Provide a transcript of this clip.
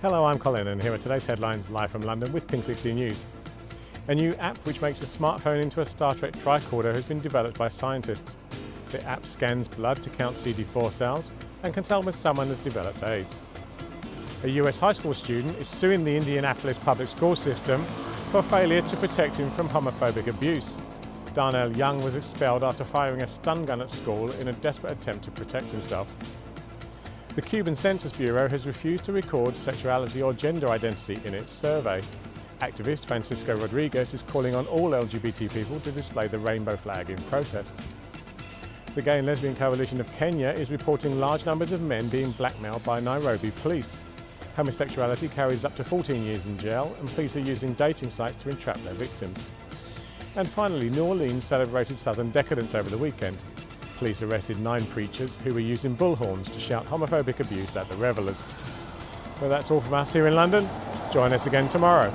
Hello, I'm Colin and here are today's headlines live from London with Pink 16 News. A new app which makes a smartphone into a Star Trek tricorder has been developed by scientists. The app scans blood to count CD4 cells and can tell when someone has developed AIDS. A US high school student is suing the Indianapolis public school system for failure to protect him from homophobic abuse. Darnell Young was expelled after firing a stun gun at school in a desperate attempt to protect himself. The Cuban Census Bureau has refused to record sexuality or gender identity in its survey. Activist Francisco Rodriguez is calling on all LGBT people to display the rainbow flag in protest. The Gay and Lesbian Coalition of Kenya is reporting large numbers of men being blackmailed by Nairobi police. Homosexuality carries up to 14 years in jail and police are using dating sites to entrap their victims. And finally, New Orleans celebrated Southern decadence over the weekend. Police arrested nine preachers who were using bullhorns to shout homophobic abuse at the revellers. Well, that's all from us here in London. Join us again tomorrow.